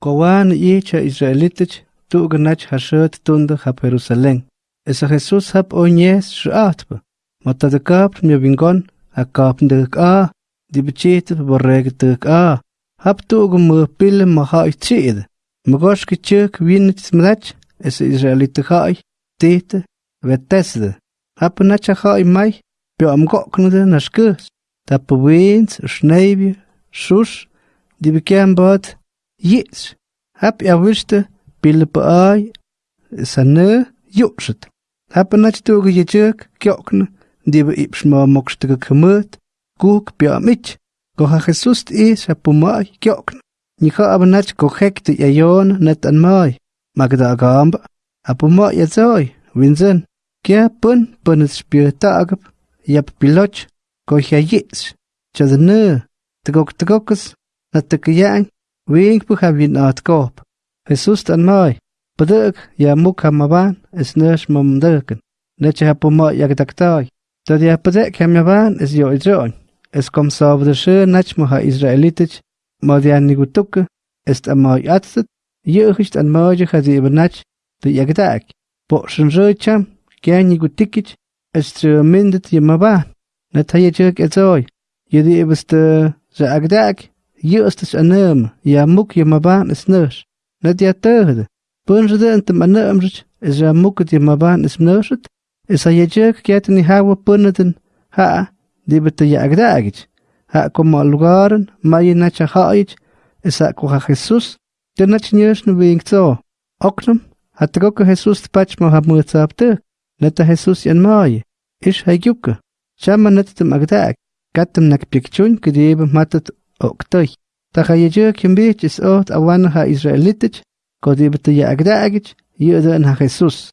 Kowan icha Israelitich tu ganach hashet tunda hap Jerusalén. Esa Jesús hap onyes shuatba. Mata de kap mi vingon a kap de a di bechit borreg de a. Hap tu gum pil ma ha ichid. Magosh ki chuk winit smrach esa Israelite hai tete vetesde. Hap nacha hai mai bio am goknde na skus. Tap wins schneibi shush di bekem Jetzt hab я вышта билбай саны юшит. Hab nat tuge jechek kyokn, dibe ipsma mokstge kemet, guk bia mit. Goha Jesus is apumai kyokn. Nika aber nat korrekte jajon net an mai. Magda gamb, apumai jezoi, winzen. Kya pun pun es spür tagab, jab biloch, goha jets. Chadne, tgok tgokus, nat tgyang, Wig bu vin at kop. Jesus tan mai. Bedek ya muk maban is nes mom deken. Netje ha pomo yak taktai. Dat ya maban is yo idron. Es kom sa de she nach mo ha israelitic. Ma Est an gutuk ist am mai atstet. Ye ist an mai ha de ibnach. De yak tak. Bo shen recham. Gutikich. Es tru mindet ye maban. Net ha ye agdak. يؤستش أنام يا موك يا مبان اسنوش نت يا تهد أنتم ده انت إذا موك يا مبان اسنوشت إذا يجيك كياتني هاو بندن ها دي بت يا أجداج ها كما لغارن ما يناتش خايج إذا كوها خيسوس تناتش نيوش نبينك تو أقنم هتروك خيسوس تباتش ما هبمرت سابتك نتا خيسوس ينماي إيش هيجوك شاما نتتم أجداج كاتم نك بيكتون كديب ماتت Oktoi. Taka yeje kimbich is ot awan ha Israelitich, kodibete ya agdagich, yudan ha Jesus.